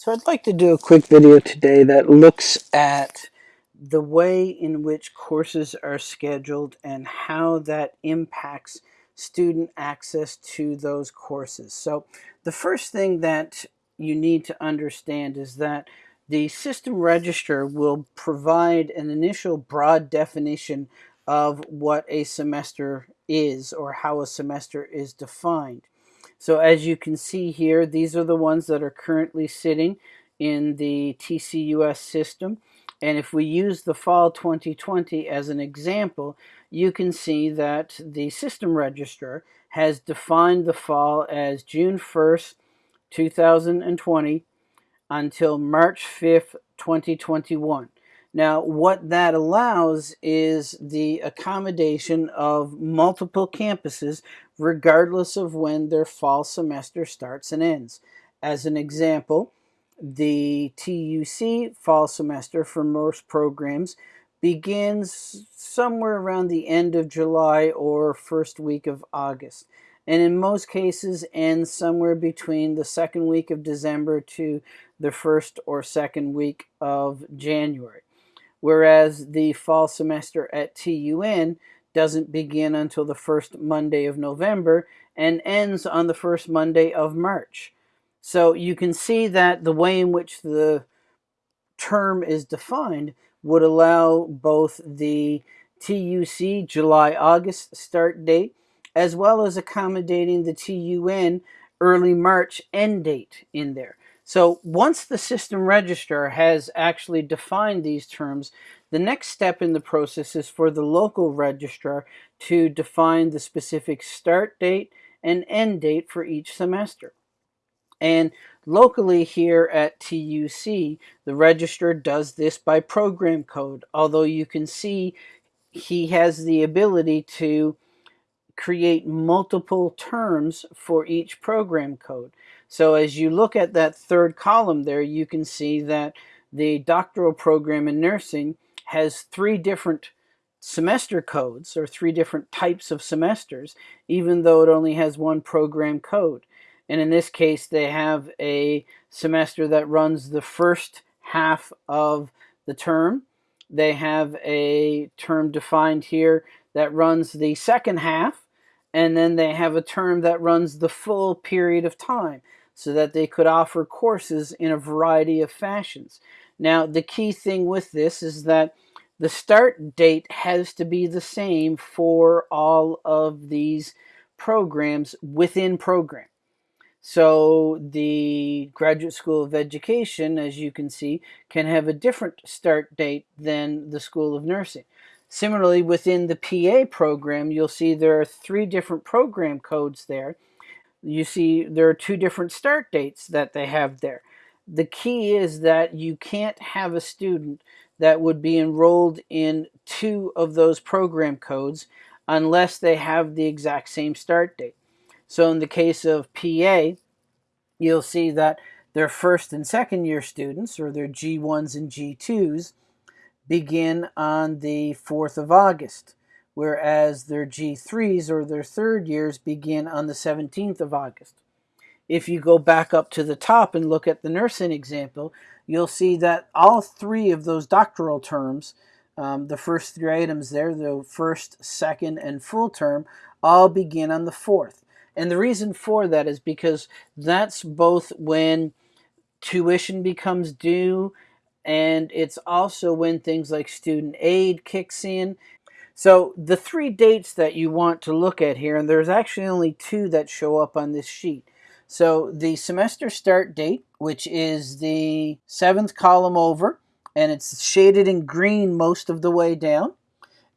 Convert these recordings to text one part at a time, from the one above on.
So I'd like to do a quick video today that looks at the way in which courses are scheduled and how that impacts student access to those courses. So the first thing that you need to understand is that the system registrar will provide an initial broad definition of what a semester is or how a semester is defined. So as you can see here, these are the ones that are currently sitting in the TCUS system. And if we use the fall 2020 as an example, you can see that the system registrar has defined the fall as June 1st, 2020 until March 5th, 2021. Now, what that allows is the accommodation of multiple campuses regardless of when their fall semester starts and ends. As an example, the TUC fall semester for most programs begins somewhere around the end of July or first week of August. And in most cases ends somewhere between the second week of December to the first or second week of January whereas the fall semester at TUN doesn't begin until the first Monday of November and ends on the first Monday of March. So you can see that the way in which the term is defined would allow both the TUC July-August start date as well as accommodating the TUN early March end date in there. So once the system registrar has actually defined these terms, the next step in the process is for the local registrar to define the specific start date and end date for each semester. And locally here at TUC, the registrar does this by program code, although you can see he has the ability to create multiple terms for each program code. So as you look at that third column there, you can see that the doctoral program in nursing has three different semester codes or three different types of semesters, even though it only has one program code. And in this case, they have a semester that runs the first half of the term. They have a term defined here that runs the second half, and then they have a term that runs the full period of time so that they could offer courses in a variety of fashions. Now, the key thing with this is that the start date has to be the same for all of these programs within program. So the Graduate School of Education, as you can see, can have a different start date than the School of Nursing. Similarly, within the PA program, you'll see there are three different program codes there you see there are two different start dates that they have there. The key is that you can't have a student that would be enrolled in two of those program codes unless they have the exact same start date. So in the case of PA, you'll see that their first and second year students, or their G1s and G2s, begin on the 4th of August whereas their G3s or their third years begin on the 17th of August. If you go back up to the top and look at the nursing example, you'll see that all three of those doctoral terms, um, the first three items there, the first, second, and full term, all begin on the 4th. And the reason for that is because that's both when tuition becomes due and it's also when things like student aid kicks in so the three dates that you want to look at here, and there's actually only two that show up on this sheet. So the semester start date, which is the seventh column over, and it's shaded in green most of the way down.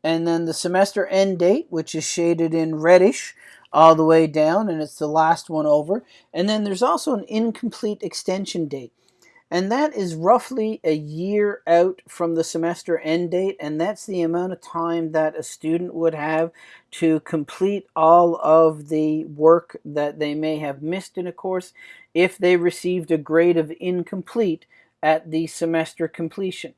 And then the semester end date, which is shaded in reddish all the way down, and it's the last one over. And then there's also an incomplete extension date and that is roughly a year out from the semester end date and that's the amount of time that a student would have to complete all of the work that they may have missed in a course if they received a grade of incomplete at the semester completion.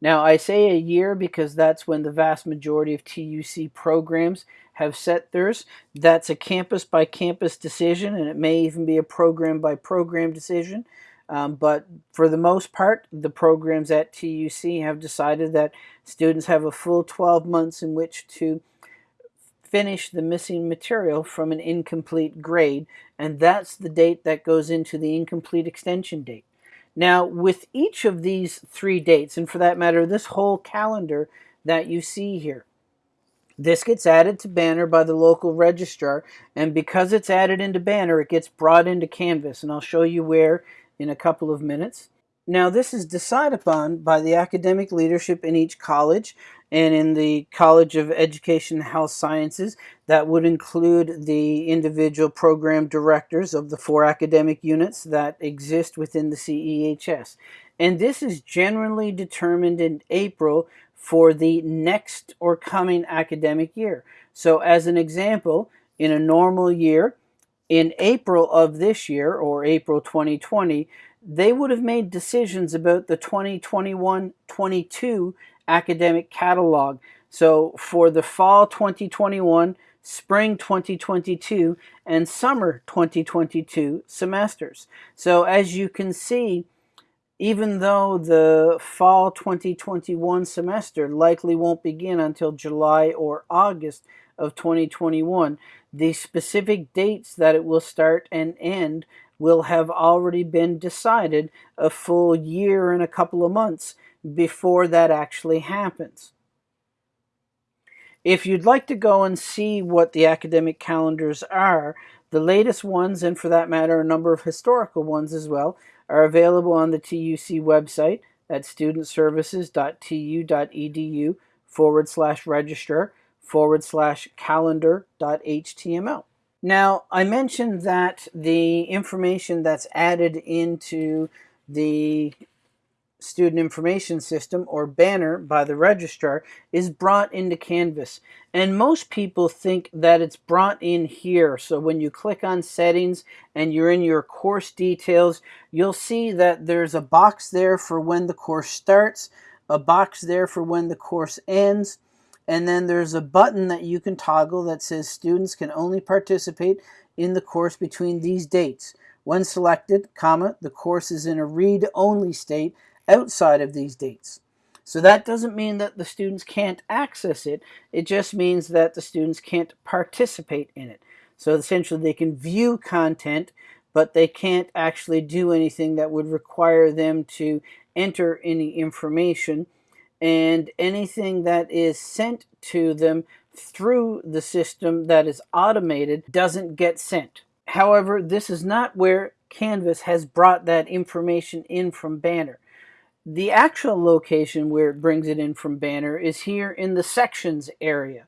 Now I say a year because that's when the vast majority of TUC programs have set theirs. That's a campus by campus decision and it may even be a program by program decision. Um, but for the most part, the programs at TUC have decided that students have a full 12 months in which to finish the missing material from an incomplete grade, and that's the date that goes into the incomplete extension date. Now, with each of these three dates, and for that matter, this whole calendar that you see here, this gets added to Banner by the local registrar, and because it's added into Banner, it gets brought into Canvas, and I'll show you where in a couple of minutes. Now, this is decided upon by the academic leadership in each college and in the College of Education and Health Sciences. That would include the individual program directors of the four academic units that exist within the CEHS. And this is generally determined in April for the next or coming academic year. So, as an example, in a normal year, in April of this year or April 2020, they would have made decisions about the 2021-22 academic catalog. So for the fall 2021, spring 2022, and summer 2022 semesters. So as you can see, even though the fall 2021 semester likely won't begin until July or August of 2021, the specific dates that it will start and end will have already been decided a full year and a couple of months before that actually happens. If you'd like to go and see what the academic calendars are, the latest ones, and for that matter, a number of historical ones as well, are available on the TUC website at studentservices.tu.edu forward slash register forward slash calendar.html. Now, I mentioned that the information that's added into the student information system or banner by the registrar is brought into Canvas. And most people think that it's brought in here. So when you click on settings and you're in your course details, you'll see that there's a box there for when the course starts, a box there for when the course ends, and then there's a button that you can toggle that says students can only participate in the course between these dates. When selected, comma, the course is in a read-only state outside of these dates. So that doesn't mean that the students can't access it. It just means that the students can't participate in it. So essentially they can view content, but they can't actually do anything that would require them to enter any information and anything that is sent to them through the system that is automated doesn't get sent. However, this is not where Canvas has brought that information in from Banner. The actual location where it brings it in from Banner is here in the sections area.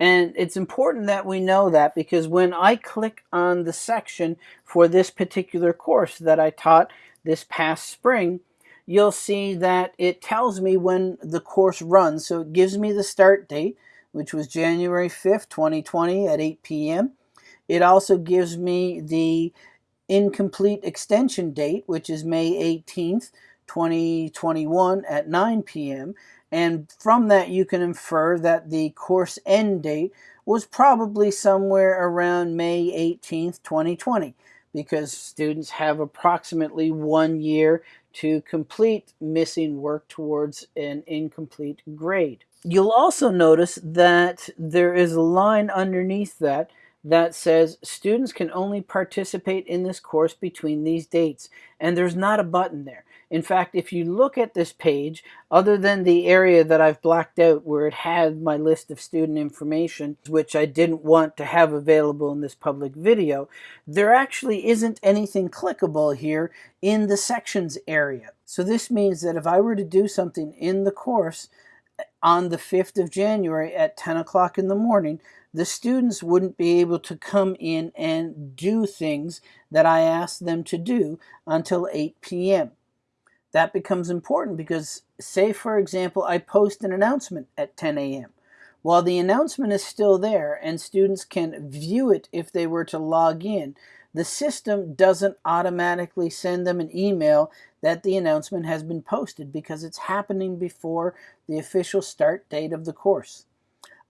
And it's important that we know that because when I click on the section for this particular course that I taught this past spring, you'll see that it tells me when the course runs. So it gives me the start date, which was January 5th, 2020 at 8 p.m. It also gives me the incomplete extension date, which is May 18th, 2021 at 9 p.m. And from that, you can infer that the course end date was probably somewhere around May 18th, 2020, because students have approximately one year to complete missing work towards an incomplete grade. You'll also notice that there is a line underneath that that says students can only participate in this course between these dates and there's not a button there. In fact, if you look at this page, other than the area that I've blacked out where it had my list of student information, which I didn't want to have available in this public video, there actually isn't anything clickable here in the sections area. So this means that if I were to do something in the course on the 5th of January at 10 o'clock in the morning, the students wouldn't be able to come in and do things that I asked them to do until 8 p.m that becomes important because say for example I post an announcement at 10 a.m. While the announcement is still there and students can view it if they were to log in, the system doesn't automatically send them an email that the announcement has been posted because it's happening before the official start date of the course.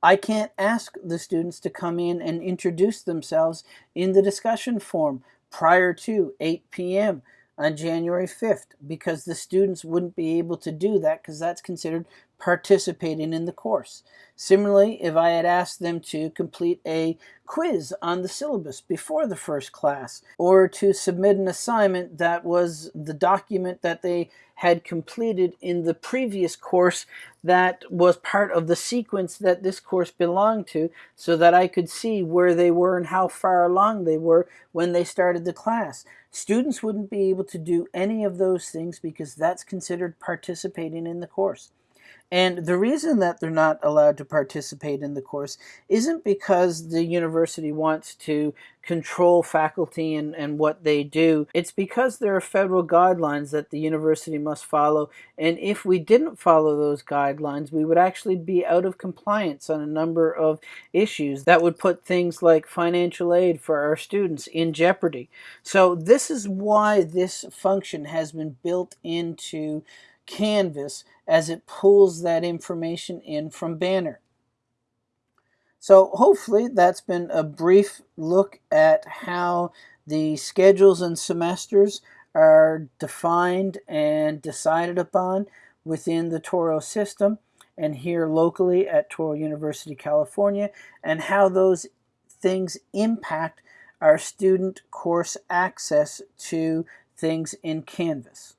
I can't ask the students to come in and introduce themselves in the discussion forum prior to 8 p.m on January 5th because the students wouldn't be able to do that because that's considered participating in the course. Similarly, if I had asked them to complete a quiz on the syllabus before the first class or to submit an assignment that was the document that they had completed in the previous course that was part of the sequence that this course belonged to so that I could see where they were and how far along they were when they started the class. Students wouldn't be able to do any of those things because that's considered participating in the course. And the reason that they're not allowed to participate in the course isn't because the university wants to control faculty and, and what they do. It's because there are federal guidelines that the university must follow. And if we didn't follow those guidelines, we would actually be out of compliance on a number of issues that would put things like financial aid for our students in jeopardy. So this is why this function has been built into Canvas as it pulls that information in from Banner. So hopefully that's been a brief look at how the schedules and semesters are defined and decided upon within the Touro system and here locally at Touro University, California, and how those things impact our student course access to things in Canvas.